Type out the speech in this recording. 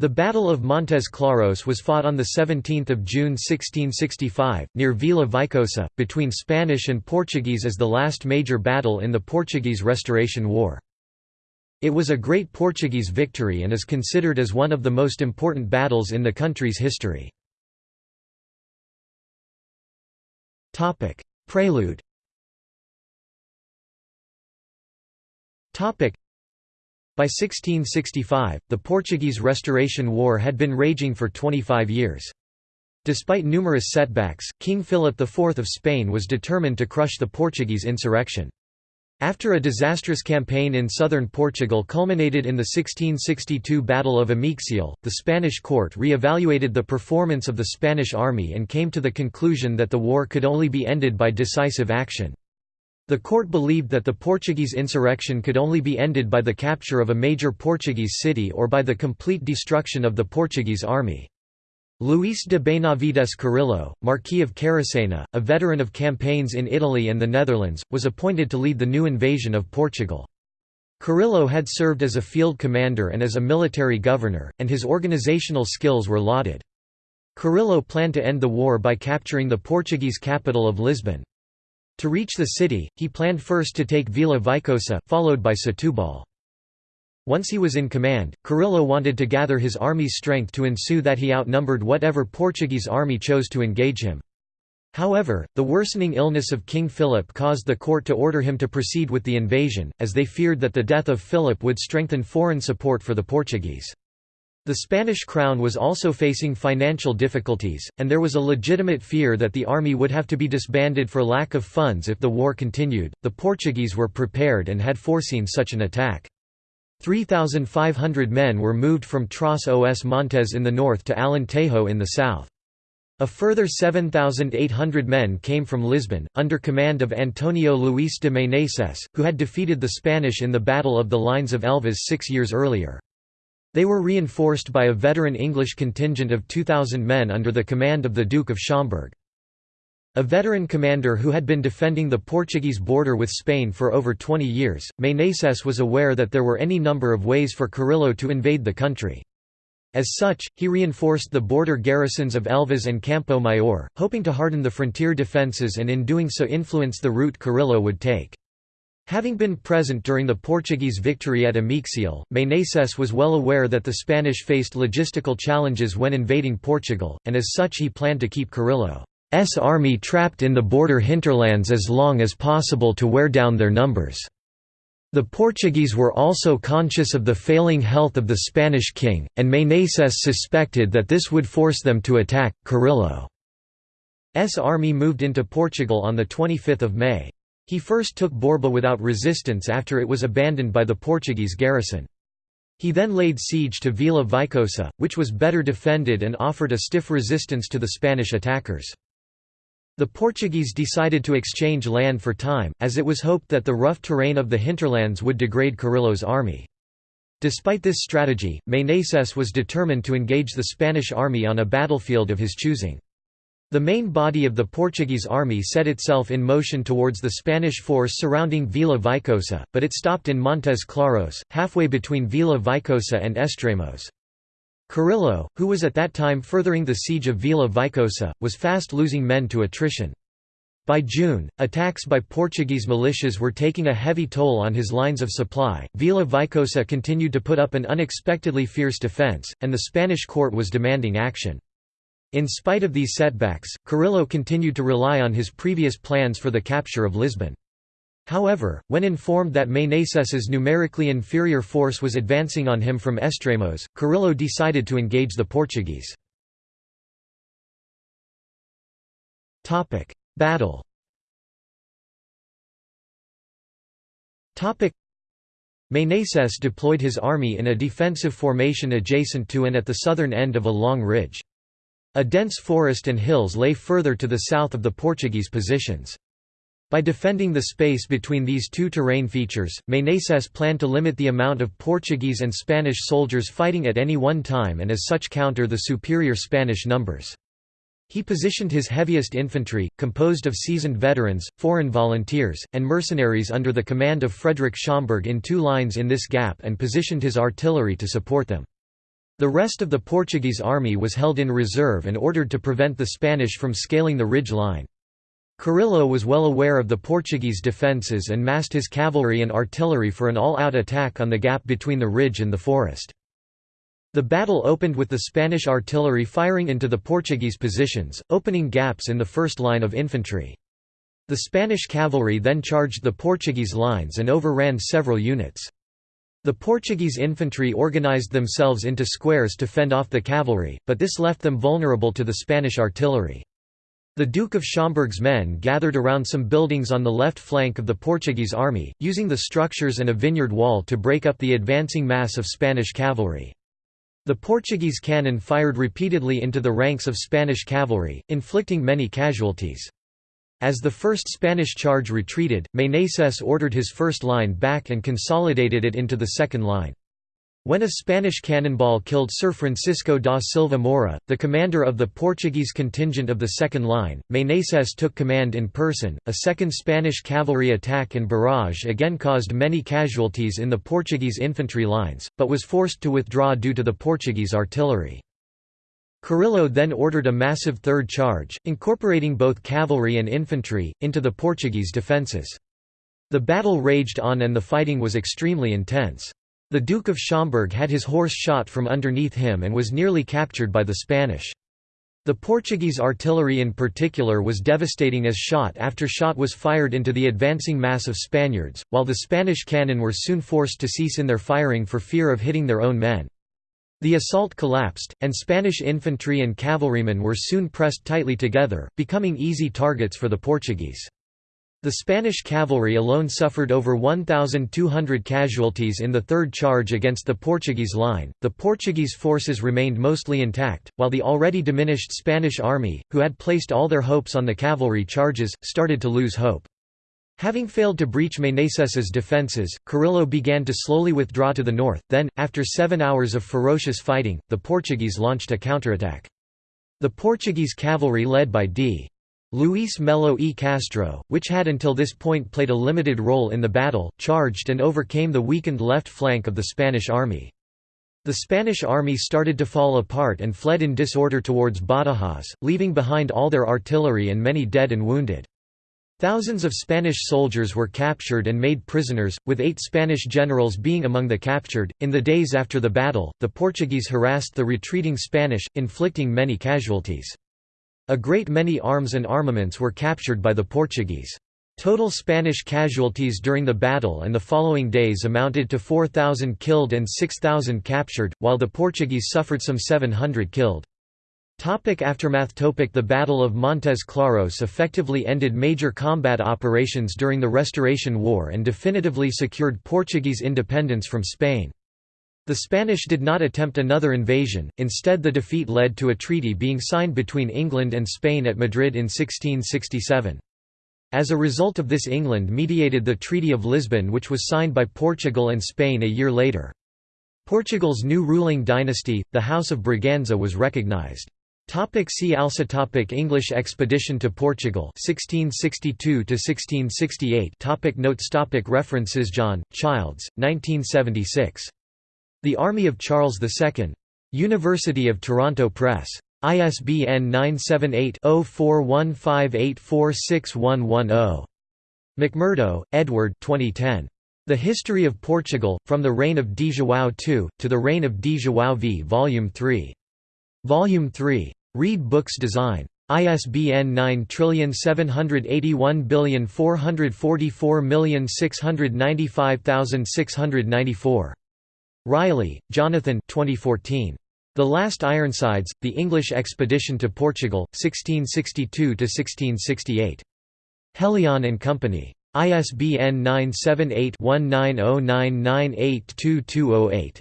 The Battle of Montes Claros was fought on 17 June 1665, near Vila Vicosa, between Spanish and Portuguese as the last major battle in the Portuguese Restoration War. It was a great Portuguese victory and is considered as one of the most important battles in the country's history. Prelude by 1665, the Portuguese Restoration War had been raging for 25 years. Despite numerous setbacks, King Philip IV of Spain was determined to crush the Portuguese insurrection. After a disastrous campaign in southern Portugal culminated in the 1662 Battle of Ameixial, the Spanish court re-evaluated the performance of the Spanish army and came to the conclusion that the war could only be ended by decisive action. The court believed that the Portuguese insurrection could only be ended by the capture of a major Portuguese city or by the complete destruction of the Portuguese army. Luís de Benavides Carrillo, Marquis of Caracena, a veteran of campaigns in Italy and the Netherlands, was appointed to lead the new invasion of Portugal. Carrillo had served as a field commander and as a military governor, and his organizational skills were lauded. Carrillo planned to end the war by capturing the Portuguese capital of Lisbon. To reach the city, he planned first to take Vila Vicosa, followed by Setúbal. Once he was in command, Carrillo wanted to gather his army's strength to ensue that he outnumbered whatever Portuguese army chose to engage him. However, the worsening illness of King Philip caused the court to order him to proceed with the invasion, as they feared that the death of Philip would strengthen foreign support for the Portuguese. The Spanish crown was also facing financial difficulties, and there was a legitimate fear that the army would have to be disbanded for lack of funds if the war continued. The Portuguese were prepared and had foreseen such an attack. 3,500 men were moved from Tras os Montes in the north to Alentejo in the south. A further 7,800 men came from Lisbon, under command of Antonio Luis de Meneses, who had defeated the Spanish in the Battle of the Lines of Elvas six years earlier. They were reinforced by a veteran English contingent of 2,000 men under the command of the Duke of Schomberg. A veteran commander who had been defending the Portuguese border with Spain for over 20 years, Meneses was aware that there were any number of ways for Carrillo to invade the country. As such, he reinforced the border garrisons of Elvas and Campo Maior, hoping to harden the frontier defences and in doing so influence the route Carrillo would take. Having been present during the Portuguese victory at Ameixial, Meneses was well aware that the Spanish faced logistical challenges when invading Portugal, and as such he planned to keep Carrillo's army trapped in the border hinterlands as long as possible to wear down their numbers. The Portuguese were also conscious of the failing health of the Spanish king, and Meneses suspected that this would force them to attack. Carrillo's army moved into Portugal on 25 May. He first took Borba without resistance after it was abandoned by the Portuguese garrison. He then laid siege to Vila Vicosa, which was better defended and offered a stiff resistance to the Spanish attackers. The Portuguese decided to exchange land for time, as it was hoped that the rough terrain of the hinterlands would degrade Carrillo's army. Despite this strategy, Meneses was determined to engage the Spanish army on a battlefield of his choosing. The main body of the Portuguese army set itself in motion towards the Spanish force surrounding Vila Vicosa, but it stopped in Montes Claros, halfway between Vila Vicosa and Estremoz. Carrillo, who was at that time furthering the siege of Vila Vicosa, was fast losing men to attrition. By June, attacks by Portuguese militias were taking a heavy toll on his lines of supply. Vila Vicosa continued to put up an unexpectedly fierce defense, and the Spanish court was demanding action. In spite of these setbacks, Carrillo continued to rely on his previous plans for the capture of Lisbon. However, when informed that Meneses's numerically inferior force was advancing on him from Estremoz, Carrillo decided to engage the Portuguese. Battle Meneses deployed his army in a defensive formation adjacent to and at the southern end of a long ridge. A dense forest and hills lay further to the south of the Portuguese positions. By defending the space between these two terrain features, Meneses planned to limit the amount of Portuguese and Spanish soldiers fighting at any one time and as such counter the superior Spanish numbers. He positioned his heaviest infantry, composed of seasoned veterans, foreign volunteers, and mercenaries under the command of Frederick Schomberg in two lines in this gap and positioned his artillery to support them. The rest of the Portuguese army was held in reserve and ordered to prevent the Spanish from scaling the ridge line. Carrillo was well aware of the Portuguese defences and massed his cavalry and artillery for an all-out attack on the gap between the ridge and the forest. The battle opened with the Spanish artillery firing into the Portuguese positions, opening gaps in the first line of infantry. The Spanish cavalry then charged the Portuguese lines and overran several units. The Portuguese infantry organized themselves into squares to fend off the cavalry, but this left them vulnerable to the Spanish artillery. The Duke of Schomberg's men gathered around some buildings on the left flank of the Portuguese army, using the structures and a vineyard wall to break up the advancing mass of Spanish cavalry. The Portuguese cannon fired repeatedly into the ranks of Spanish cavalry, inflicting many casualties. As the first Spanish charge retreated, Meneses ordered his first line back and consolidated it into the second line. When a Spanish cannonball killed Sir Francisco da Silva Moura, the commander of the Portuguese contingent of the second line, Meneses took command in person. A second Spanish cavalry attack and barrage again caused many casualties in the Portuguese infantry lines, but was forced to withdraw due to the Portuguese artillery. Carrillo then ordered a massive third charge, incorporating both cavalry and infantry, into the Portuguese defences. The battle raged on and the fighting was extremely intense. The Duke of Schomberg had his horse shot from underneath him and was nearly captured by the Spanish. The Portuguese artillery in particular was devastating as shot after shot was fired into the advancing mass of Spaniards, while the Spanish cannon were soon forced to cease in their firing for fear of hitting their own men. The assault collapsed, and Spanish infantry and cavalrymen were soon pressed tightly together, becoming easy targets for the Portuguese. The Spanish cavalry alone suffered over 1,200 casualties in the third charge against the Portuguese line. The Portuguese forces remained mostly intact, while the already diminished Spanish army, who had placed all their hopes on the cavalry charges, started to lose hope. Having failed to breach Meneses's defences, Carrillo began to slowly withdraw to the north, then, after seven hours of ferocious fighting, the Portuguese launched a counterattack. The Portuguese cavalry led by D. Luis Melo e Castro, which had until this point played a limited role in the battle, charged and overcame the weakened left flank of the Spanish army. The Spanish army started to fall apart and fled in disorder towards Badajoz, leaving behind all their artillery and many dead and wounded. Thousands of Spanish soldiers were captured and made prisoners, with eight Spanish generals being among the captured. In the days after the battle, the Portuguese harassed the retreating Spanish, inflicting many casualties. A great many arms and armaments were captured by the Portuguese. Total Spanish casualties during the battle and the following days amounted to 4,000 killed and 6,000 captured, while the Portuguese suffered some 700 killed. Topic aftermath Topic The Battle of Montes Claros effectively ended major combat operations during the Restoration War and definitively secured Portuguese independence from Spain. The Spanish did not attempt another invasion, instead the defeat led to a treaty being signed between England and Spain at Madrid in 1667. As a result of this England mediated the Treaty of Lisbon which was signed by Portugal and Spain a year later. Portugal's new ruling dynasty, the House of Braganza was recognised. Topic see also topic English expedition to Portugal 1662 to 1668 topic Notes topic References John Childs 1976 the Army of Charles II. University of Toronto Press. ISBN 978-0415846110. McMurdo, Edward 2010. The History of Portugal, From the Reign of Di João II, to the Reign of Di João V Volume 3. Volume 3. Read Books Design. ISBN 9781444695694. Riley, Jonathan 2014. The Last Ironsides, The English Expedition to Portugal, 1662–1668. Helion and Company. ISBN 978-1909982208.